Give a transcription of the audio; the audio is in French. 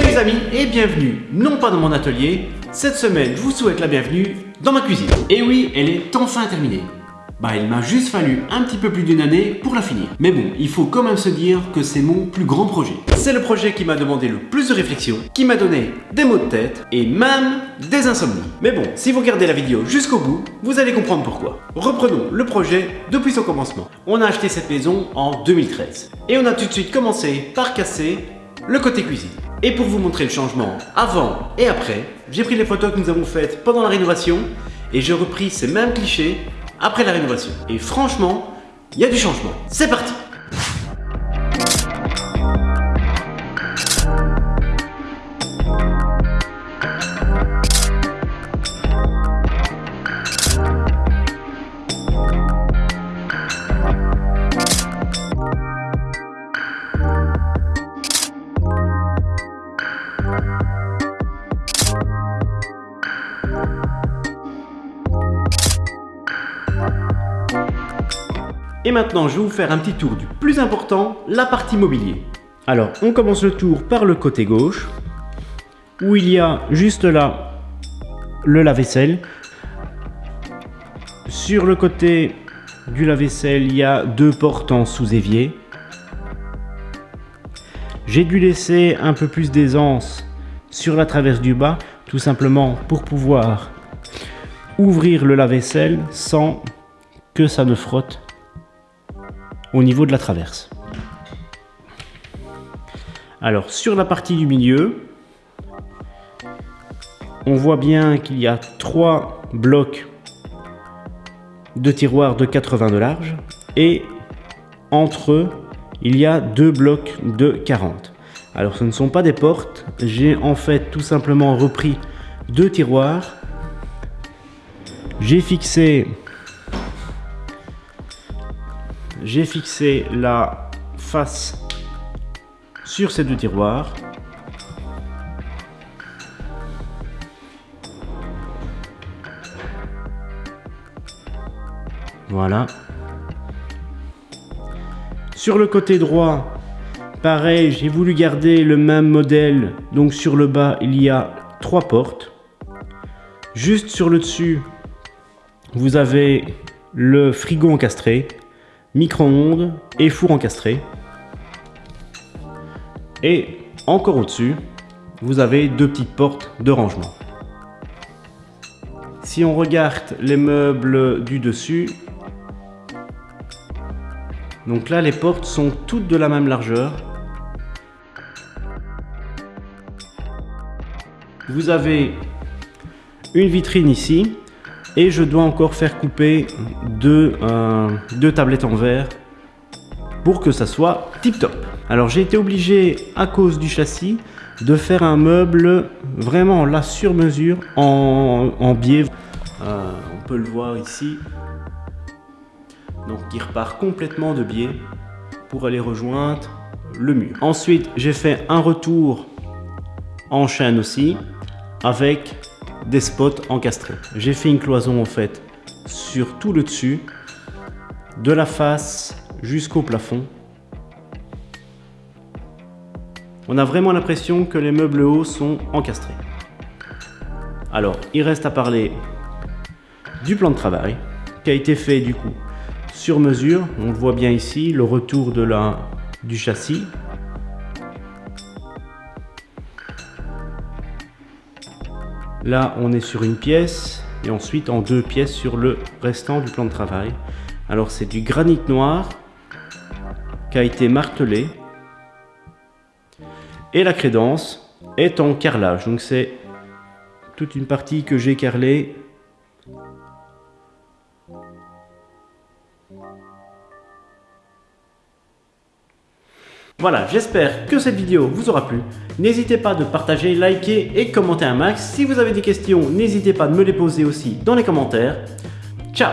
les amis et bienvenue, non pas dans mon atelier, cette semaine je vous souhaite la bienvenue dans ma cuisine. Et oui, elle est enfin terminée. Bah il m'a juste fallu un petit peu plus d'une année pour la finir. Mais bon, il faut quand même se dire que c'est mon plus grand projet. C'est le projet qui m'a demandé le plus de réflexion, qui m'a donné des maux de tête et même des insomnies. Mais bon, si vous regardez la vidéo jusqu'au bout, vous allez comprendre pourquoi. Reprenons le projet depuis son commencement. On a acheté cette maison en 2013 et on a tout de suite commencé par casser le côté cuisine. Et pour vous montrer le changement avant et après, j'ai pris les photos que nous avons faites pendant la rénovation et j'ai repris ces mêmes clichés après la rénovation. Et franchement, il y a du changement. C'est parti Et maintenant, je vais vous faire un petit tour du plus important, la partie mobilier. Alors, on commence le tour par le côté gauche, où il y a juste là le lave-vaisselle. Sur le côté du lave-vaisselle, il y a deux portes en sous-évier. J'ai dû laisser un peu plus d'aisance sur la traverse du bas, tout simplement pour pouvoir ouvrir le lave-vaisselle sans que ça ne frotte au niveau de la traverse. Alors sur la partie du milieu, on voit bien qu'il y a trois blocs de tiroirs de 80 de large et entre eux il y a deux blocs de 40. Alors ce ne sont pas des portes, j'ai en fait tout simplement repris deux tiroirs, j'ai fixé j'ai fixé la face sur ces deux tiroirs. Voilà. Sur le côté droit, pareil, j'ai voulu garder le même modèle. Donc sur le bas, il y a trois portes. Juste sur le dessus, vous avez le frigo encastré micro-ondes et four encastré. Et encore au-dessus, vous avez deux petites portes de rangement. Si on regarde les meubles du dessus, donc là les portes sont toutes de la même largeur. Vous avez une vitrine ici et je dois encore faire couper deux, euh, tablettes en verre pour que ça soit tip top. Alors j'ai été obligé à cause du châssis de faire un meuble vraiment là sur mesure en, en biais. Euh, on peut le voir ici. Donc il repart complètement de biais pour aller rejoindre le mur. Ensuite j'ai fait un retour en chaîne aussi avec des spots encastrés. J'ai fait une cloison en fait sur tout le dessus, de la face jusqu'au plafond. On a vraiment l'impression que les meubles hauts sont encastrés. Alors, il reste à parler du plan de travail qui a été fait du coup sur mesure. On le voit bien ici, le retour de la, du châssis Là, on est sur une pièce et ensuite en deux pièces sur le restant du plan de travail. Alors c'est du granit noir qui a été martelé et la crédence est en carrelage. Donc c'est toute une partie que j'ai carrelée Voilà, j'espère que cette vidéo vous aura plu. N'hésitez pas de partager, liker et commenter un max. Si vous avez des questions, n'hésitez pas de me les poser aussi dans les commentaires. Ciao